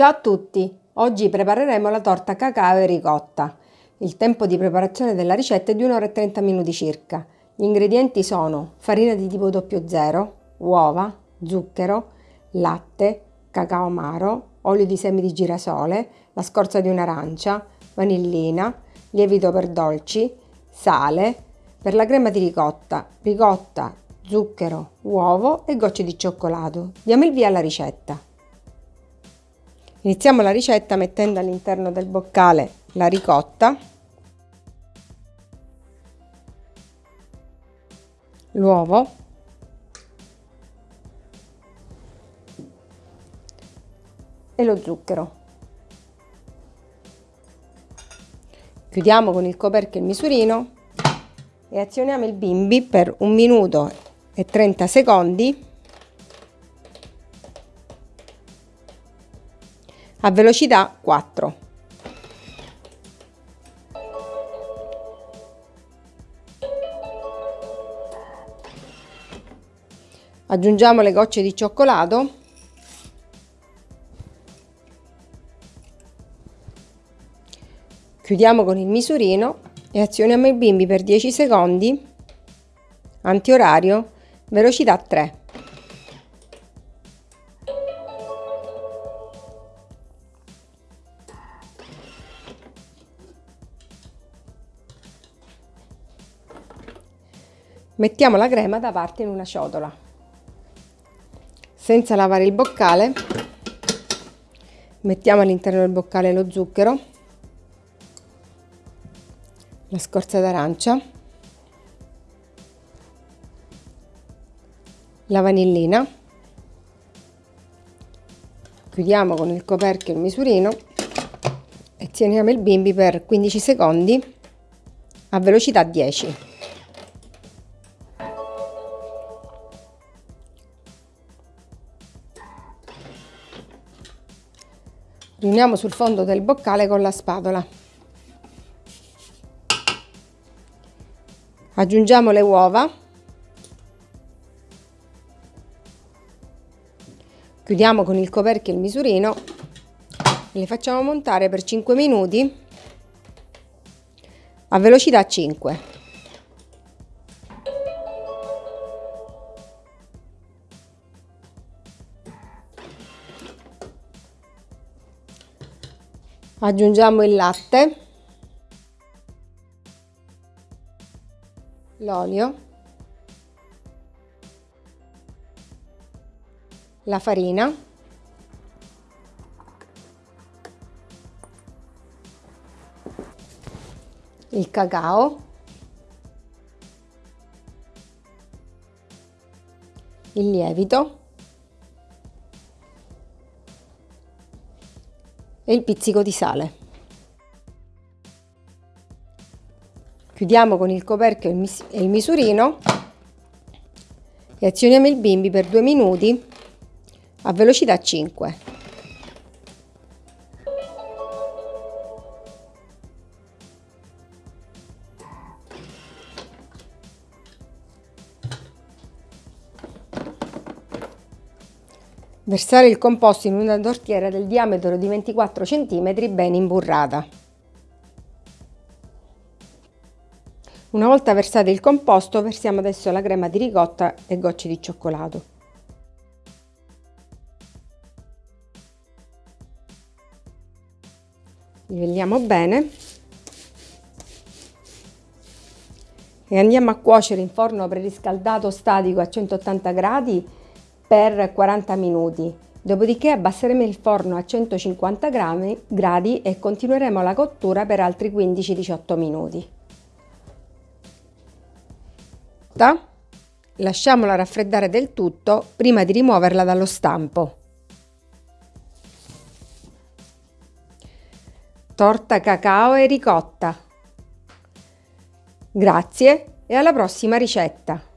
Ciao a tutti! Oggi prepareremo la torta cacao e ricotta. Il tempo di preparazione della ricetta è di 1 ora e 30 minuti circa. Gli ingredienti sono farina di tipo 00, uova, zucchero, latte, cacao amaro, olio di semi di girasole, la scorza di un'arancia, vanillina, lievito per dolci, sale, per la crema di ricotta, ricotta, zucchero, uovo e gocce di cioccolato. Diamo il via alla ricetta. Iniziamo la ricetta mettendo all'interno del boccale la ricotta, l'uovo, e lo zucchero. Chiudiamo con il coperchio il misurino e azioniamo il bimbi per un minuto e 30 secondi a velocità 4. Aggiungiamo le gocce di cioccolato Chiudiamo con il misurino e azioniamo il bimbi per 10 secondi, antiorario, velocità 3. Mettiamo la crema da parte in una ciotola. Senza lavare il boccale, mettiamo all'interno del boccale lo zucchero, la scorza d'arancia, la vanillina, chiudiamo con il coperchio il misurino e teniamo il bimbi per 15 secondi a velocità 10. Riuniamo sul fondo del boccale con la spatola. Aggiungiamo le uova. Chiudiamo con il coperchio il misurino e le facciamo montare per 5 minuti a velocità 5. Aggiungiamo il latte, l'olio, la farina, il cacao, il lievito e il pizzico di sale. Chiudiamo con il coperchio e il misurino e azioniamo il bimbi per due minuti a velocità 5. Versare il composto in una tortiera del diametro di 24 cm ben imburrata. Una volta versato il composto versiamo adesso la crema di ricotta e gocce di cioccolato. Livelliamo bene e andiamo a cuocere in forno preriscaldato statico a 180 gradi per 40 minuti. Dopodiché abbasseremo il forno a 150 gradi e continueremo la cottura per altri 15-18 minuti. Lasciamola raffreddare del tutto prima di rimuoverla dallo stampo. Torta cacao e ricotta. Grazie e alla prossima ricetta!